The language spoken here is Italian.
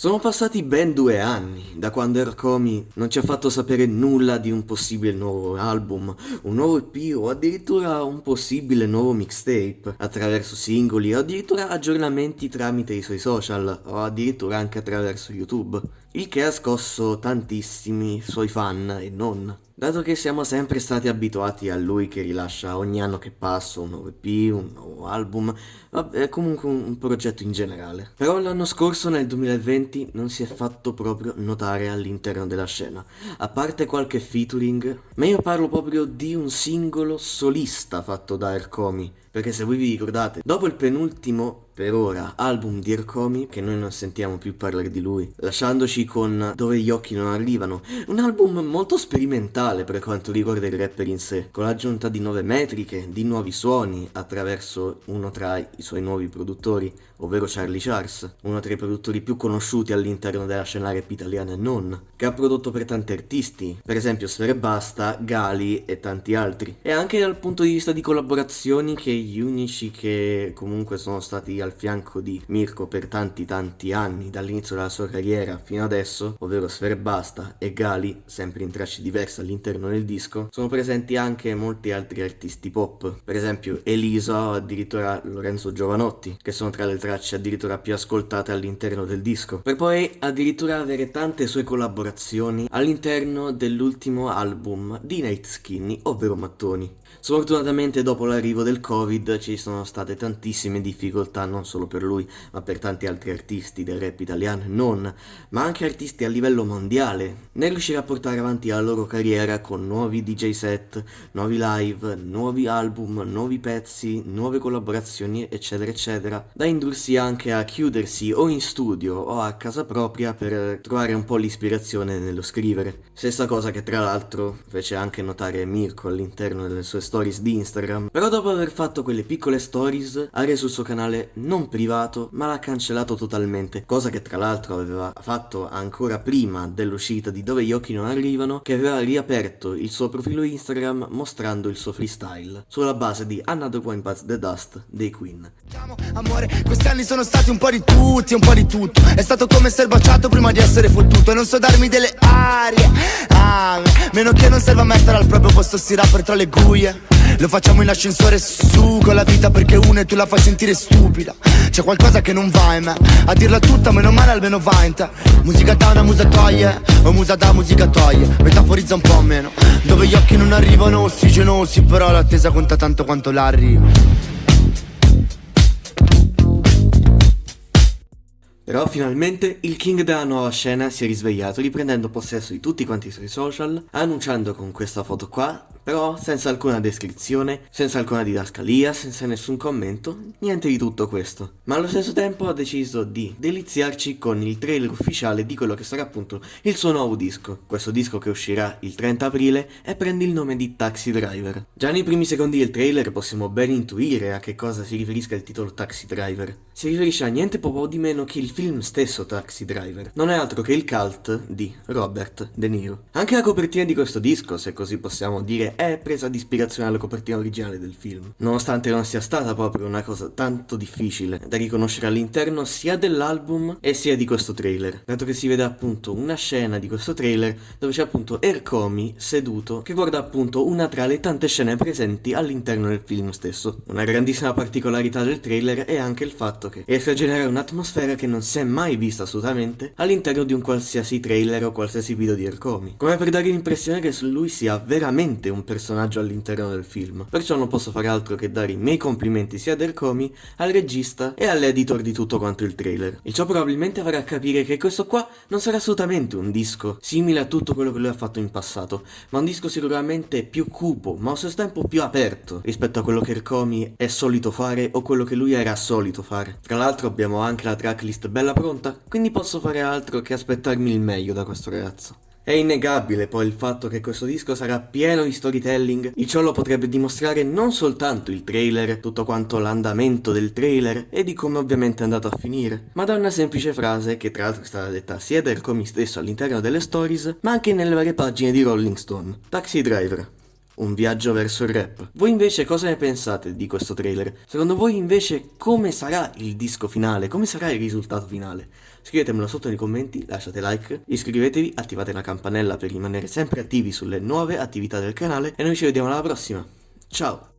Sono passati ben due anni da quando Ercomi non ci ha fatto sapere nulla di un possibile nuovo album, un nuovo EP o addirittura un possibile nuovo mixtape attraverso singoli o addirittura aggiornamenti tramite i suoi social o addirittura anche attraverso YouTube, il che ha scosso tantissimi suoi fan e non. Dato che siamo sempre stati abituati a lui che rilascia ogni anno che passa un nuovo EP, un nuovo album, è comunque un progetto in generale. Però l'anno scorso, nel 2020, non si è fatto proprio notare all'interno della scena. A parte qualche featuring, ma io parlo proprio di un singolo solista fatto da Ercomi. Perché se voi vi ricordate, dopo il penultimo per ora album di Ercomi, che noi non sentiamo più parlare di lui, lasciandoci con Dove gli occhi non arrivano, un album molto sperimentale per quanto riguarda il rapper in sé, con l'aggiunta di nuove metriche, di nuovi suoni attraverso uno tra i suoi nuovi produttori, ovvero Charlie Charles, uno tra i produttori più conosciuti all'interno della scena rap italiana e non, che ha prodotto per tanti artisti, per esempio Sfere Basta, Gali e tanti altri, e anche dal punto di vista di collaborazioni che gli unici che comunque sono stati al fianco di Mirko per tanti tanti anni, dall'inizio della sua carriera fino adesso, ovvero Sfere Basta e Gali, sempre in tracce diverse all'interno del disco, sono presenti anche molti altri artisti pop, per esempio Elisa o addirittura Lorenzo Giovanotti, che sono tra le tracce addirittura più ascoltate all'interno del disco, per poi addirittura avere tante sue collaborazioni all'interno dell'ultimo album di Nate Skinny, ovvero Mattoni. Sfortunatamente dopo l'arrivo del Covid ci sono state tantissime difficoltà non solo per lui ma per tanti altri artisti del rap italiano non, ma anche artisti a livello mondiale nel riuscire a portare avanti la loro carriera con nuovi DJ set, nuovi live, nuovi album, nuovi pezzi, nuove collaborazioni eccetera eccetera da indursi anche a chiudersi o in studio o a casa propria per trovare un po' l'ispirazione nello scrivere. Stessa cosa che tra l'altro fece anche notare Mirko all'interno delle sue stories di Instagram, però dopo aver fatto quelle piccole stories ha reso il suo canale non privato ma l'ha cancellato totalmente, cosa che tra l'altro aveva fatto ancora prima dell'uscita di Dove gli occhi non arrivano, che aveva riaperto il suo profilo Instagram mostrando il suo freestyle, sulla base di Another One Bites the Dust dei Queen. Amore, questi anni sono stati un po' di tutti, un po' di tutto, è stato come essere baciato prima di essere fottuto, e non so darmi delle arie, ah, meno che non serva mettere al proprio posto sti rapper tra le guie lo facciamo in ascensore su con la vita perché una e tu la fai sentire stupida. C'è qualcosa che non va in me. A dirla tutta meno male almeno va in te. Musica da una musa toglie. O musa da musica toglie. Metaforizza un po' meno. Dove gli occhi non arrivano ossigenosi Però l'attesa conta tanto quanto l'arrivo Però finalmente il king della nuova scena si è risvegliato riprendendo possesso di tutti quanti i suoi social, annunciando con questa foto qua, però senza alcuna descrizione, senza alcuna didascalia, senza nessun commento, niente di tutto questo. Ma allo stesso tempo ha deciso di deliziarci con il trailer ufficiale di quello che sarà appunto il suo nuovo disco. Questo disco che uscirà il 30 aprile e prende il nome di Taxi Driver. Già nei primi secondi del trailer possiamo ben intuire a che cosa si riferisca il titolo Taxi Driver. Si riferisce a niente poco di meno che il film stesso Taxi Driver. Non è altro che il cult di Robert De Niro. Anche la copertina di questo disco, se così possiamo dire, è presa di ispirazione alla copertina originale del film. Nonostante non sia stata proprio una cosa tanto difficile da riconoscere all'interno sia dell'album e sia di questo trailer, dato che si vede appunto una scena di questo trailer dove c'è appunto Ercomi seduto che guarda appunto una tra le tante scene presenti all'interno del film stesso. Una grandissima particolarità del trailer è anche il fatto che riesce a generare un'atmosfera che non si è mai vista assolutamente all'interno di un qualsiasi trailer o qualsiasi video di Ercomi. Come per dare l'impressione che lui sia veramente un personaggio all'interno del film. Perciò non posso fare altro che dare i miei complimenti sia ad Ercomi, al regista e all'editor di tutto quanto il trailer. Il ciò probabilmente farà capire che questo qua non sarà assolutamente un disco simile a tutto quello che lui ha fatto in passato, ma un disco sicuramente più cupo, ma allo stesso tempo più aperto rispetto a quello che Ercomi è solito fare o quello che lui era solito fare. Tra l'altro abbiamo anche la tracklist bella pronta, quindi posso fare altro che aspettarmi il meglio da questo ragazzo. È innegabile poi il fatto che questo disco sarà pieno di storytelling, il ciò lo potrebbe dimostrare non soltanto il trailer, tutto quanto l'andamento del trailer e di come ovviamente è andato a finire, ma da una semplice frase che tra l'altro è stata detta sia da Ercomi stesso all'interno delle stories, ma anche nelle varie pagine di Rolling Stone. Taxi Driver. Un viaggio verso il rap. Voi invece cosa ne pensate di questo trailer? Secondo voi invece come sarà il disco finale? Come sarà il risultato finale? Scrivetemelo sotto nei commenti, lasciate like, iscrivetevi, attivate la campanella per rimanere sempre attivi sulle nuove attività del canale e noi ci vediamo alla prossima. Ciao!